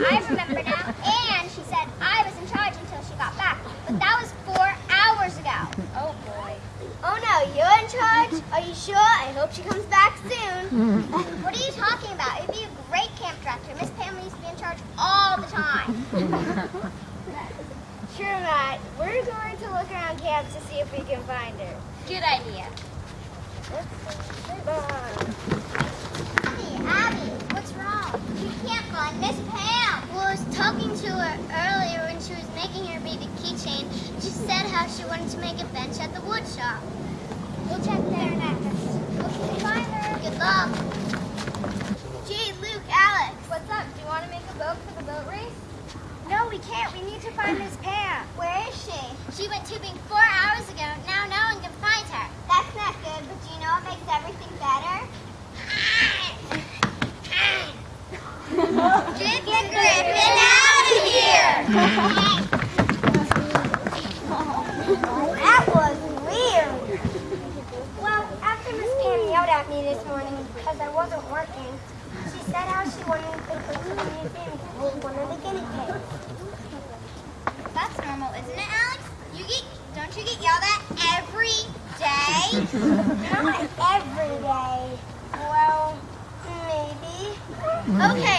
yeah, I remember now. And she said I was in charge until she got back. But that was four hours ago. Oh boy. Oh no, you're in charge? Are you sure? I hope she comes back soon. What are you talking about? It'd be a great camp director. Miss Pam needs to be in charge all the time. Sure, Matt. We're going to look around camp to see if we can find her. Good idea. Abby, Abby, what's wrong? We can't find Miss Pam. Well, I was talking to her earlier when she was making her baby keychain. She said how she wanted to make a bench at the wood shop. We'll check there next. Okay, find her. Good luck. Gee, Luke, Alex. What's up? Do you want to make a boat for the boat race? No, we can't. We need to find Miss Pam. Where is she? She went tubing four hours ago. Now no one can find her. That's not good, but do you know what makes everything better? Get the griffin out of here! That was weird. Well, after Miss Pam yelled at me this morning because I wasn't working, she said how she wanted to go to the museum to hold one of the guinea pigs. That's normal, isn't it, Alex? You get, don't you get yelled at every day? Not every day. Well, maybe. Okay,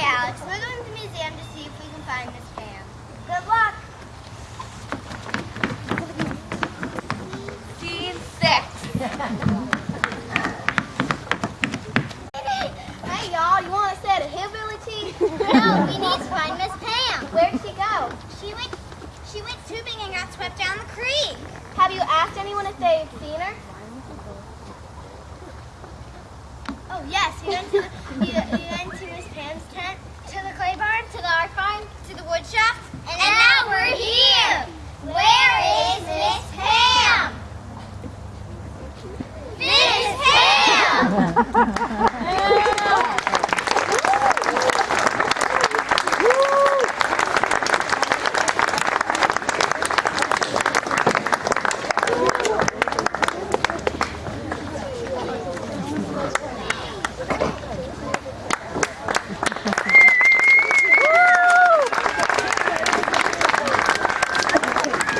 Have you asked anyone if they've seen her? Oh, yes. He went to, the, he, he went to his parents' tent, to the clay barn, to the art farm, to the wood shop, and, and now we're here. Where is Miss Pam? Miss Pam!